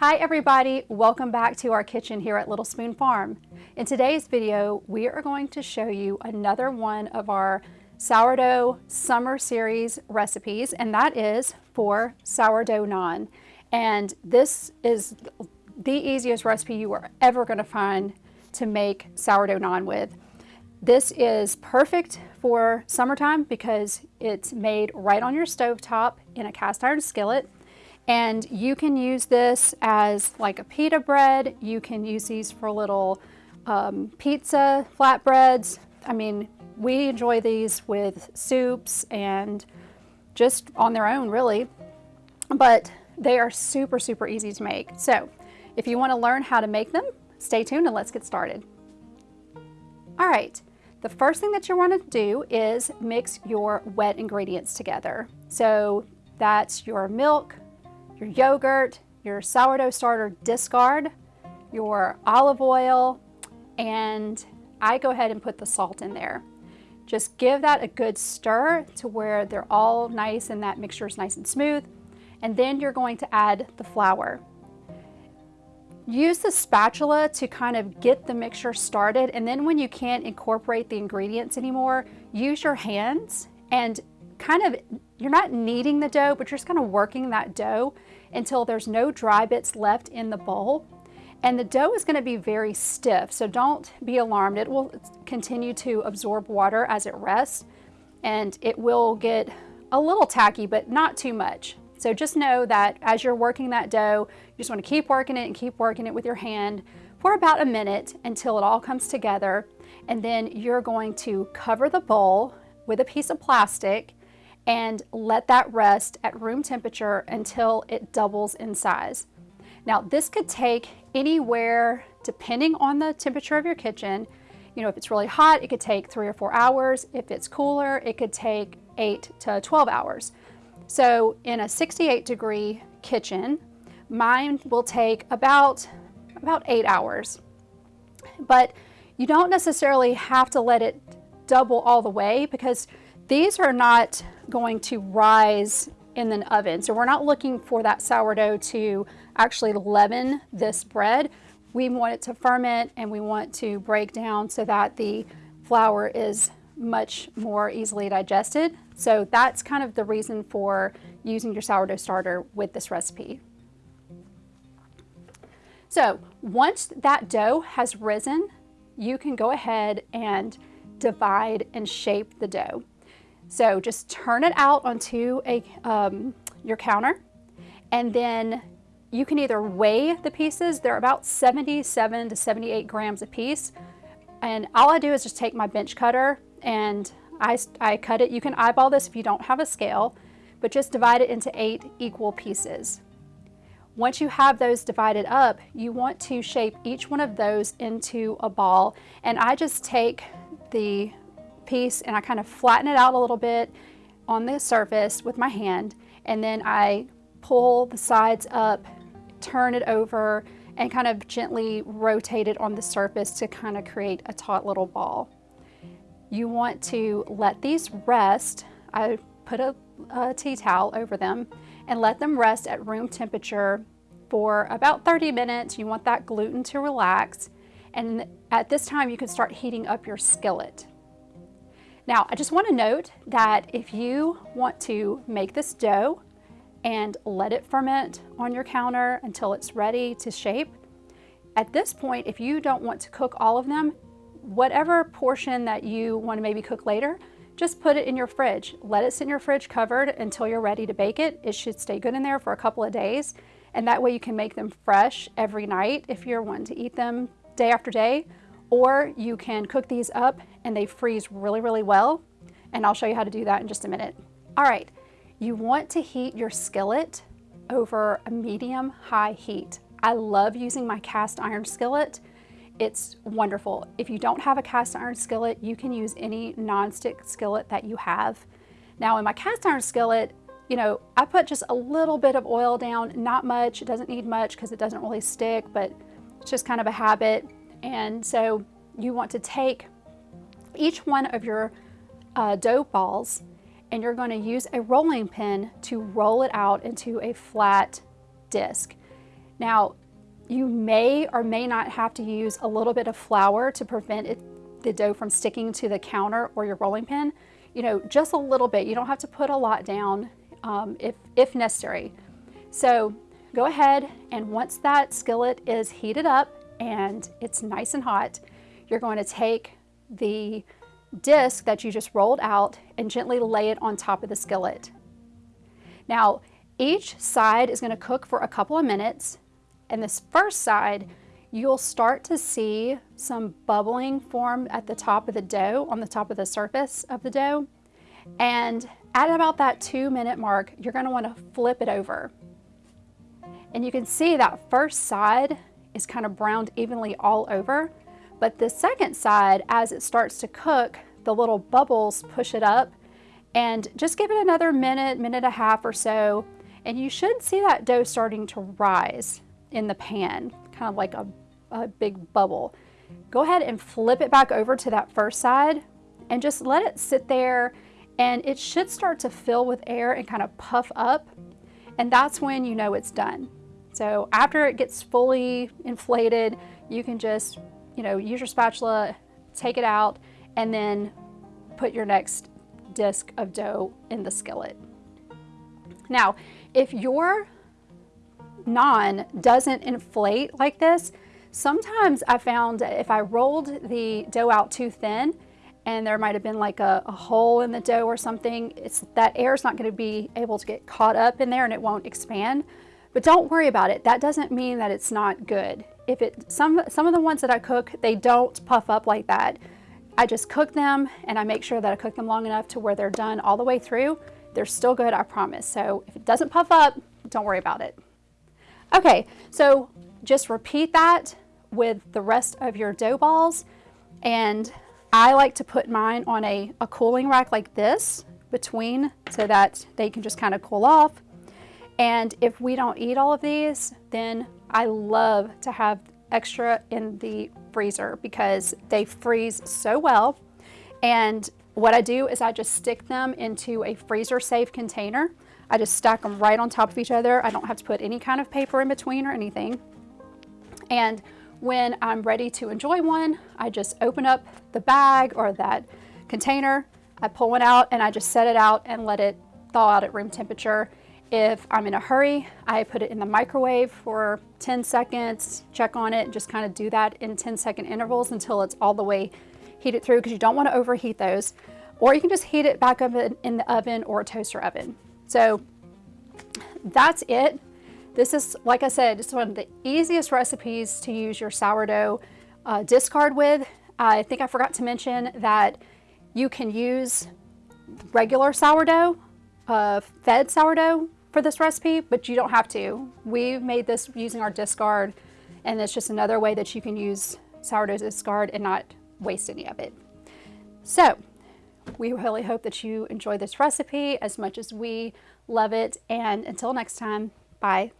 Hi everybody, welcome back to our kitchen here at Little Spoon Farm. In today's video, we are going to show you another one of our sourdough summer series recipes, and that is for sourdough naan. And this is the easiest recipe you are ever gonna find to make sourdough naan with. This is perfect for summertime because it's made right on your stove top in a cast iron skillet. And you can use this as like a pita bread. You can use these for little um, pizza flatbreads. I mean, we enjoy these with soups and just on their own really. But they are super, super easy to make. So if you wanna learn how to make them, stay tuned and let's get started. All right, the first thing that you wanna do is mix your wet ingredients together. So that's your milk, your yogurt, your sourdough starter discard, your olive oil, and I go ahead and put the salt in there. Just give that a good stir to where they're all nice and that mixture is nice and smooth. And then you're going to add the flour. Use the spatula to kind of get the mixture started and then when you can't incorporate the ingredients anymore, use your hands and kind of, you're not kneading the dough, but you're just kind of working that dough until there's no dry bits left in the bowl. And the dough is gonna be very stiff, so don't be alarmed. It will continue to absorb water as it rests, and it will get a little tacky, but not too much. So just know that as you're working that dough, you just wanna keep working it and keep working it with your hand for about a minute until it all comes together. And then you're going to cover the bowl with a piece of plastic and let that rest at room temperature until it doubles in size. Now this could take anywhere, depending on the temperature of your kitchen, you know, if it's really hot, it could take three or four hours. If it's cooler, it could take eight to 12 hours. So in a 68 degree kitchen, mine will take about, about eight hours. But you don't necessarily have to let it double all the way because these are not going to rise in an oven. So we're not looking for that sourdough to actually leaven this bread. We want it to ferment and we want to break down so that the flour is much more easily digested. So that's kind of the reason for using your sourdough starter with this recipe. So once that dough has risen, you can go ahead and divide and shape the dough. So just turn it out onto a, um, your counter and then you can either weigh the pieces. They're about 77 to 78 grams a piece. And all I do is just take my bench cutter and I, I cut it. You can eyeball this if you don't have a scale, but just divide it into eight equal pieces. Once you have those divided up, you want to shape each one of those into a ball. And I just take the piece and I kind of flatten it out a little bit on the surface with my hand and then I pull the sides up, turn it over and kind of gently rotate it on the surface to kind of create a taut little ball. You want to let these rest. I put a, a tea towel over them and let them rest at room temperature for about 30 minutes. You want that gluten to relax. And at this time, you can start heating up your skillet. Now, I just want to note that if you want to make this dough and let it ferment on your counter until it's ready to shape, at this point, if you don't want to cook all of them, whatever portion that you want to maybe cook later, just put it in your fridge. Let it sit in your fridge covered until you're ready to bake it. It should stay good in there for a couple of days. And that way you can make them fresh every night if you're wanting to eat them day after day or you can cook these up and they freeze really, really well. And I'll show you how to do that in just a minute. All right, you want to heat your skillet over a medium high heat. I love using my cast iron skillet. It's wonderful. If you don't have a cast iron skillet, you can use any nonstick skillet that you have. Now in my cast iron skillet, you know, I put just a little bit of oil down, not much. It doesn't need much because it doesn't really stick, but it's just kind of a habit. And so you want to take each one of your uh, dough balls and you're going to use a rolling pin to roll it out into a flat disc. Now, you may or may not have to use a little bit of flour to prevent it, the dough from sticking to the counter or your rolling pin. You know, just a little bit. You don't have to put a lot down um, if, if necessary. So go ahead and once that skillet is heated up and it's nice and hot, you're going to take the disc that you just rolled out and gently lay it on top of the skillet. Now, each side is going to cook for a couple of minutes and this first side, you'll start to see some bubbling form at the top of the dough, on the top of the surface of the dough. And at about that two minute mark, you're gonna to want to flip it over. And you can see that first side is kind of browned evenly all over, but the second side, as it starts to cook, the little bubbles push it up and just give it another minute, minute and a half or so, and you should see that dough starting to rise in the pan, kind of like a, a big bubble. Go ahead and flip it back over to that first side and just let it sit there and it should start to fill with air and kind of puff up and that's when you know it's done. So after it gets fully inflated, you can just, you know, use your spatula, take it out, and then put your next disc of dough in the skillet. Now, if your naan doesn't inflate like this, sometimes I found if I rolled the dough out too thin and there might have been like a, a hole in the dough or something, it's that air is not going to be able to get caught up in there and it won't expand. But don't worry about it. That doesn't mean that it's not good. If it some some of the ones that I cook, they don't puff up like that. I just cook them and I make sure that I cook them long enough to where they're done all the way through. They're still good, I promise. So if it doesn't puff up, don't worry about it. Okay, so just repeat that with the rest of your dough balls. And I like to put mine on a, a cooling rack like this between so that they can just kind of cool off. And if we don't eat all of these, then I love to have extra in the freezer because they freeze so well. And what I do is I just stick them into a freezer safe container I just stack them right on top of each other. I don't have to put any kind of paper in between or anything. And when I'm ready to enjoy one, I just open up the bag or that container, I pull one out and I just set it out and let it thaw out at room temperature. If I'm in a hurry, I put it in the microwave for 10 seconds, check on it, just kind of do that in 10 second intervals until it's all the way heated through because you don't want to overheat those. Or you can just heat it back up in the oven or a toaster oven. So that's it. This is, like I said, it's one of the easiest recipes to use your sourdough uh, discard with. I think I forgot to mention that you can use regular sourdough, uh, fed sourdough for this recipe, but you don't have to. We made this using our discard, and it's just another way that you can use sourdough discard and not waste any of it. So we really hope that you enjoy this recipe as much as we love it. And until next time, bye.